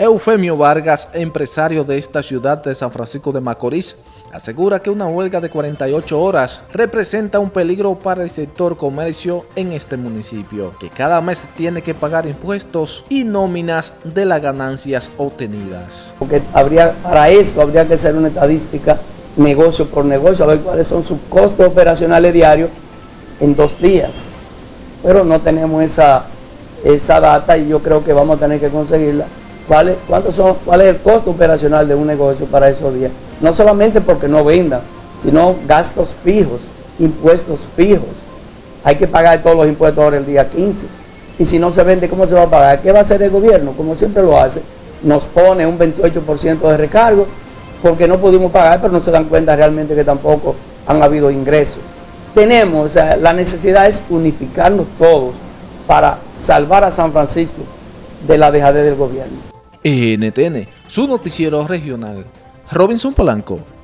Eufemio Vargas, empresario de esta ciudad de San Francisco de Macorís, asegura que una huelga de 48 horas representa un peligro para el sector comercio en este municipio, que cada mes tiene que pagar impuestos y nóminas de las ganancias obtenidas. Porque habría, para eso habría que hacer una estadística negocio por negocio, a ver cuáles son sus costos operacionales diarios en dos días. Pero no tenemos esa, esa data y yo creo que vamos a tener que conseguirla ¿Cuál es, son, ¿Cuál es el costo operacional de un negocio para esos días? No solamente porque no vendan, sino gastos fijos, impuestos fijos. Hay que pagar todos los impuestos ahora el día 15. Y si no se vende, ¿cómo se va a pagar? ¿Qué va a hacer el gobierno? Como siempre lo hace, nos pone un 28% de recargo porque no pudimos pagar, pero no se dan cuenta realmente que tampoco han habido ingresos. Tenemos, o sea, la necesidad es unificarnos todos para salvar a San Francisco de la dejadez del gobierno. NTN, su noticiero regional. Robinson Polanco.